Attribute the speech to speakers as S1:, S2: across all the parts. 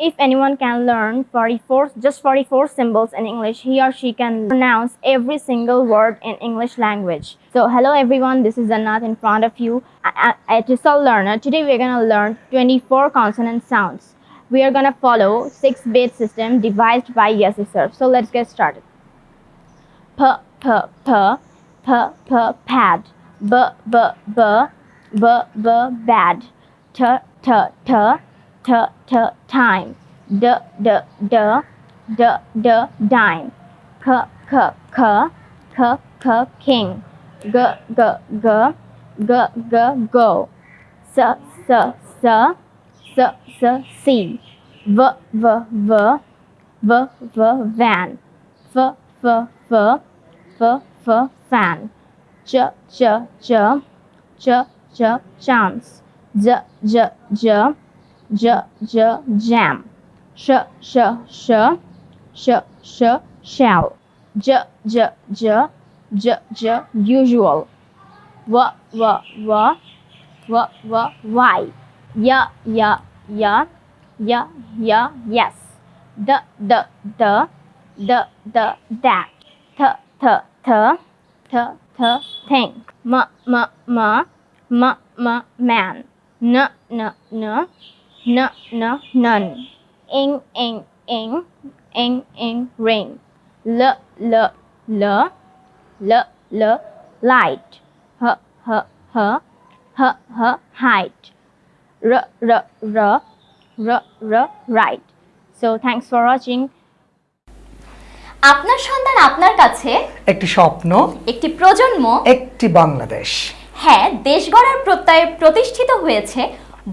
S1: If anyone can learn 44, just 44 symbols in English, he or she can pronounce every single word in English language. So, hello everyone, this is Anat in front of you, a a learner. Today we're gonna learn 24 consonant sounds. We are gonna follow 6-bit system devised by Yesi Sir. So, let's get started. P, p, p, p, p, pad, b, b, b, b, b, bad, t, t, t, t, t, time, d, d, d, d, d, dime, k, k, k, k, k, king, g, g, g, g, g, go, s, s, s, s, s, see, v, v, v, v, v, van, f, f, f, f, f, fan, j, j, j, j, j, jumps, j, j, j, j, j, j, jam, sh, sh, sh, sh, sh, shell, j, j, j, j, j, usual, w, w, w, w, w, why, y, y, y, y, y, yes, d, d, d, d, d, that, t, t, t, t, t, think, m, m, m, m, m, man, n, n, n, n, n, none, ing, ing, ing, ing, ing, ring, l, l, l, l, l, light, h, h, h, h, h, height, r, r, r, r, r, right. So thanks for watching.
S2: আপনার সন্তান আপনার কাছে
S3: একটি স্বপ্ন
S2: একটি প্রজন্ম
S3: একটি বাংলাদেশ
S2: হ্যাঁ দেশ গড়ার প্রত্যয়ে প্রতিষ্ঠিত হয়েছে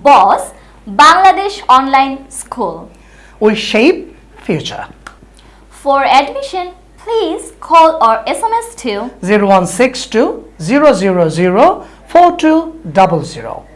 S2: বস Bangladesh Online School. We shape
S3: future. For admission, please call or SMS to 0162 000 4200.